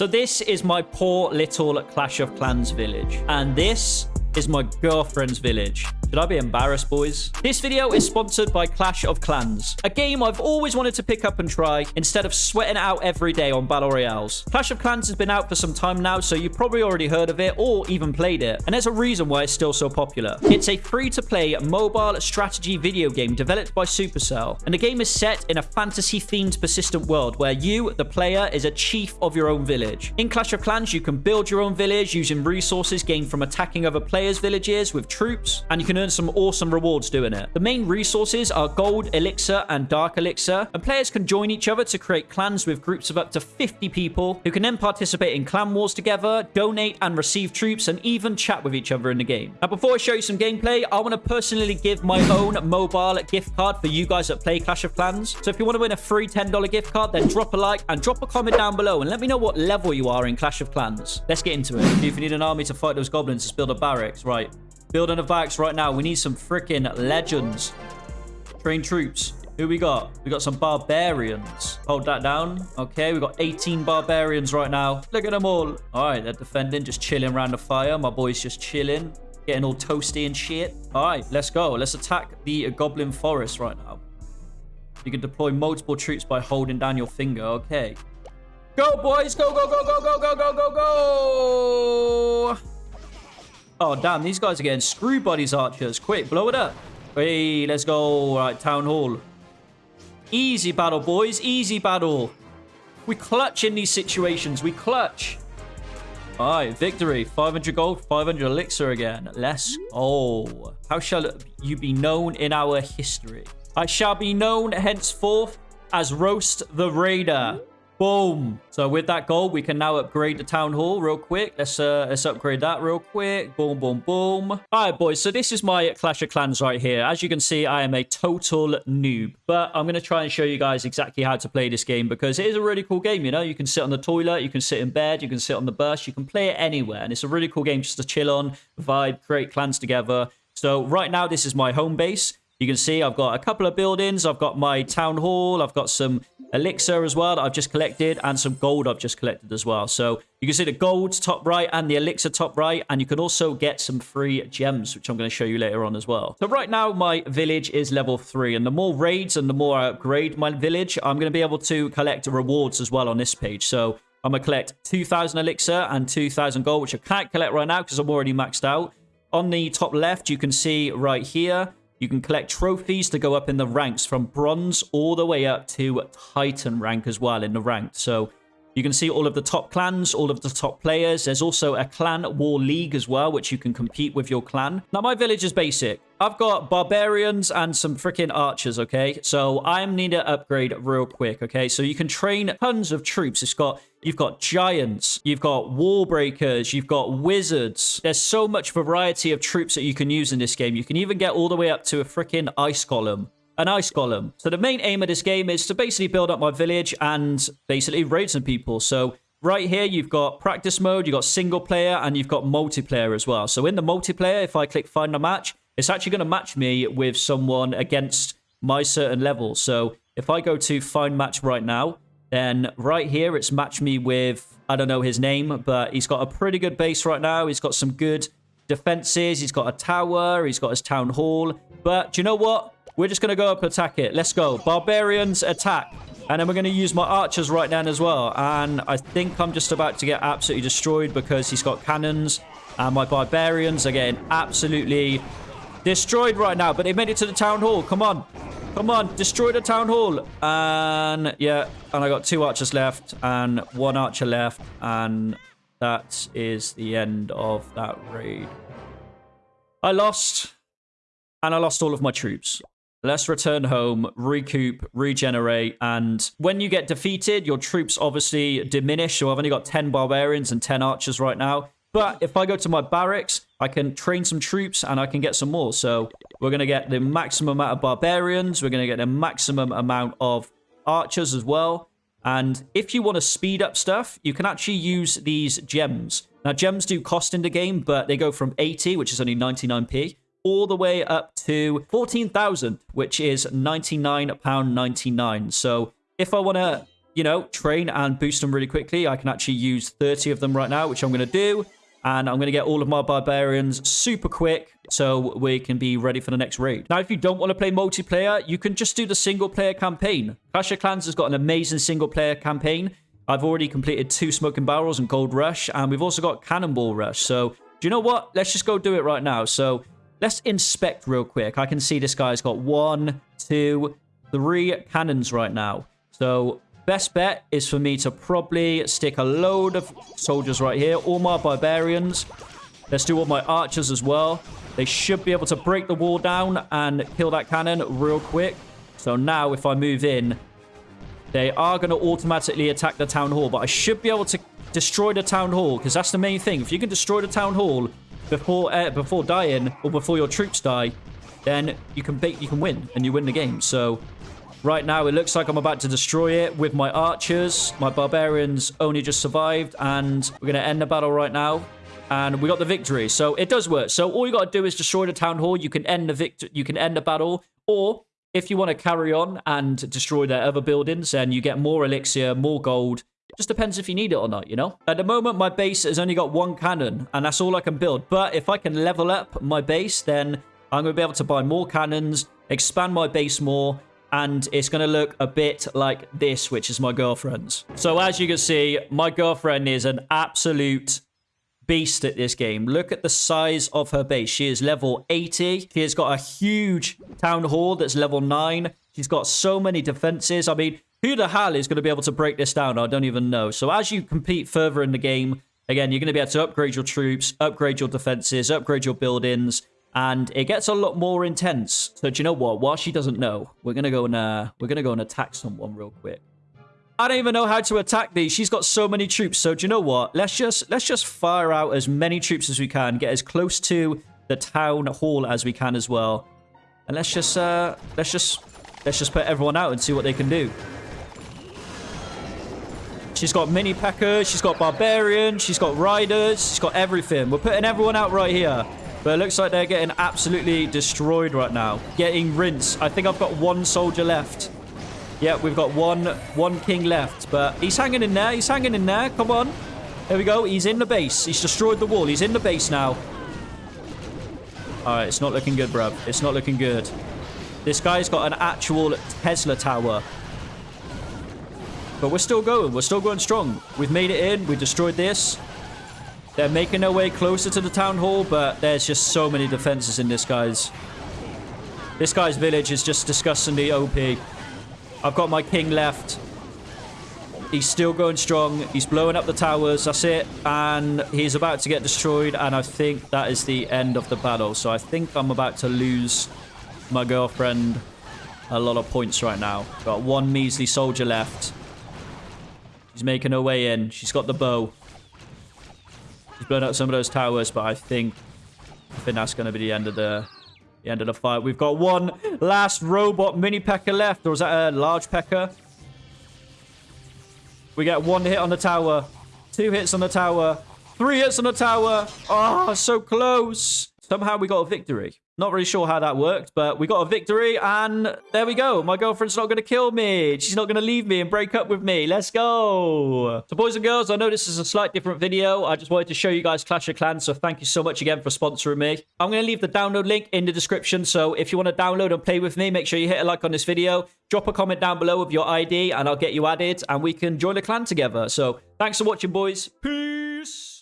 So this is my poor little Clash of Clans village. And this is my girlfriend's village. Should I be embarrassed, boys? This video is sponsored by Clash of Clans, a game I've always wanted to pick up and try instead of sweating out every day on Battle Royales. Clash of Clans has been out for some time now, so you've probably already heard of it or even played it, and there's a reason why it's still so popular. It's a free-to-play mobile strategy video game developed by Supercell, and the game is set in a fantasy-themed persistent world where you, the player, is a chief of your own village. In Clash of Clans, you can build your own village using resources gained from attacking other players' villages with troops, and you can earn some awesome rewards doing it. The main resources are gold, elixir, and dark elixir, and players can join each other to create clans with groups of up to 50 people who can then participate in clan wars together, donate and receive troops, and even chat with each other in the game. Now, before I show you some gameplay, I want to personally give my own mobile gift card for you guys that play Clash of Clans. So if you want to win a free $10 gift card, then drop a like and drop a comment down below and let me know what level you are in Clash of Clans. Let's get into it. If you need an army to fight those goblins, just build a barracks. Right. Building a barracks right now. We need some freaking legends. Train troops. Who we got? We got some barbarians. Hold that down. Okay, we got 18 barbarians right now. Look at them all. All right, they're defending, just chilling around the fire. My boy's just chilling, getting all toasty and shit. All right, let's go. Let's attack the goblin forest right now. You can deploy multiple troops by holding down your finger. Okay. Go, boys. Go, go, go, go, go, go, go, go, go. Oh, damn. These guys are getting screwed by these archers. Quick, blow it up. Hey, let's go. All right, town hall. Easy battle, boys. Easy battle. We clutch in these situations. We clutch. All right, victory. 500 gold, 500 elixir again. Let's go. How shall you be known in our history? I shall be known henceforth as Roast the Raider. Boom. So with that gold, we can now upgrade the town hall real quick. Let's uh, let's upgrade that real quick. Boom, boom, boom. All right, boys. So this is my Clash of Clans right here. As you can see, I am a total noob. But I'm going to try and show you guys exactly how to play this game because it is a really cool game, you know? You can sit on the toilet, you can sit in bed, you can sit on the bus, you can play it anywhere. And it's a really cool game just to chill on, vibe, create clans together. So right now, this is my home base. You can see I've got a couple of buildings. I've got my town hall. I've got some elixir as well that I've just collected and some gold I've just collected as well. So you can see the gold top right and the elixir top right. And you can also get some free gems, which I'm going to show you later on as well. So right now, my village is level three. And the more raids and the more I upgrade my village, I'm going to be able to collect rewards as well on this page. So I'm going to collect 2,000 elixir and 2,000 gold, which I can't collect right now because I'm already maxed out. On the top left, you can see right here, you can collect trophies to go up in the ranks from bronze all the way up to titan rank as well in the ranked. So you can see all of the top clans, all of the top players. There's also a clan war league as well, which you can compete with your clan. Now, my village is basic. I've got barbarians and some freaking archers, okay? So I'm need to upgrade real quick, okay? So you can train tons of troops. It's got You've got giants, you've got wall breakers, you've got wizards. There's so much variety of troops that you can use in this game. You can even get all the way up to a freaking ice golem an ice golem. So the main aim of this game is to basically build up my village and basically raid some people. So right here, you've got practice mode, you've got single player, and you've got multiplayer as well. So in the multiplayer, if I click find a match, it's actually going to match me with someone against my certain level. So if I go to find match right now, then right here, it's matched me with, I don't know his name, but he's got a pretty good base right now. He's got some good defenses. He's got a tower. He's got his town hall. But do you know what? We're just going to go up attack it. Let's go. Barbarians attack. And then we're going to use my archers right now as well. And I think I'm just about to get absolutely destroyed because he's got cannons. And my barbarians are getting absolutely destroyed right now. But they made it to the town hall. Come on. Come on, destroy the town hall. And yeah, and I got two archers left and one archer left. And that is the end of that raid. I lost. And I lost all of my troops. Let's return home, recoup, regenerate, and when you get defeated, your troops obviously diminish. So I've only got 10 barbarians and 10 archers right now. But if I go to my barracks, I can train some troops and I can get some more. So we're going to get the maximum amount of barbarians. We're going to get the maximum amount of archers as well. And if you want to speed up stuff, you can actually use these gems. Now, gems do cost in the game, but they go from 80, which is only 99p, all the way up to 14,000, which is £99.99. So if I want to you know, train and boost them really quickly, I can actually use 30 of them right now, which I'm going to do. And I'm going to get all of my barbarians super quick so we can be ready for the next raid. Now, if you don't want to play multiplayer, you can just do the single player campaign. Clash of Clans has got an amazing single player campaign. I've already completed two Smoking Barrels and Gold Rush, and we've also got Cannonball Rush. So, do you know what? Let's just go do it right now. So, let's inspect real quick. I can see this guy's got one, two, three cannons right now. So, Best bet is for me to probably stick a load of soldiers right here. All my barbarians. Let's do all my archers as well. They should be able to break the wall down and kill that cannon real quick. So now if I move in, they are going to automatically attack the town hall. But I should be able to destroy the town hall because that's the main thing. If you can destroy the town hall before uh, before dying or before your troops die, then you can you can win and you win the game. So Right now, it looks like I'm about to destroy it with my archers. My barbarians only just survived, and we're going to end the battle right now. And we got the victory. So it does work. So all you got to do is destroy the town hall. You can end the victor. You can end the battle. Or if you want to carry on and destroy their other buildings, then you get more elixir, more gold. Just depends if you need it or not, you know? At the moment, my base has only got one cannon, and that's all I can build. But if I can level up my base, then I'm going to be able to buy more cannons, expand my base more, and it's going to look a bit like this, which is my girlfriend's. So as you can see, my girlfriend is an absolute beast at this game. Look at the size of her base. She is level 80. She has got a huge town hall that's level 9. She's got so many defenses. I mean, who the hell is going to be able to break this down? I don't even know. So as you compete further in the game, again, you're going to be able to upgrade your troops, upgrade your defenses, upgrade your buildings, and it gets a lot more intense. So do you know what? While she doesn't know, we're gonna go and uh, we're gonna go and attack someone real quick. I don't even know how to attack these. She's got so many troops. So do you know what? Let's just let's just fire out as many troops as we can, get as close to the town hall as we can as well, and let's just uh, let's just let's just put everyone out and see what they can do. She's got mini P.E.K.K.A.s, she's got barbarians, she's got riders, she's got everything. We're putting everyone out right here. But it looks like they're getting absolutely destroyed right now. Getting rinsed. I think I've got one soldier left. Yeah, we've got one one king left. But he's hanging in there. He's hanging in there. Come on. There we go. He's in the base. He's destroyed the wall. He's in the base now. All right, it's not looking good, bruv. It's not looking good. This guy's got an actual Tesla tower. But we're still going. We're still going strong. We've made it in. We destroyed this. They're making their way closer to the town hall, but there's just so many defenses in this guy's. This guy's village is just disgustingly OP. I've got my king left. He's still going strong. He's blowing up the towers. That's it. And he's about to get destroyed. And I think that is the end of the battle. So I think I'm about to lose my girlfriend a lot of points right now. Got one measly soldier left. She's making her way in. She's got the bow. She's blown out some of those towers, but I think I think that's going to be the end of the the end of the fight. We've got one last robot mini pecker left, or is that a large pecker? We get one hit on the tower, two hits on the tower, three hits on the tower. Oh, so close. Somehow we got a victory. Not really sure how that worked, but we got a victory, and there we go. My girlfriend's not going to kill me. She's not going to leave me and break up with me. Let's go. So, boys and girls, I know this is a slight different video. I just wanted to show you guys Clash of Clans, so thank you so much again for sponsoring me. I'm going to leave the download link in the description, so if you want to download and play with me, make sure you hit a like on this video. Drop a comment down below with your ID, and I'll get you added, and we can join the clan together. So, thanks for watching, boys. Peace.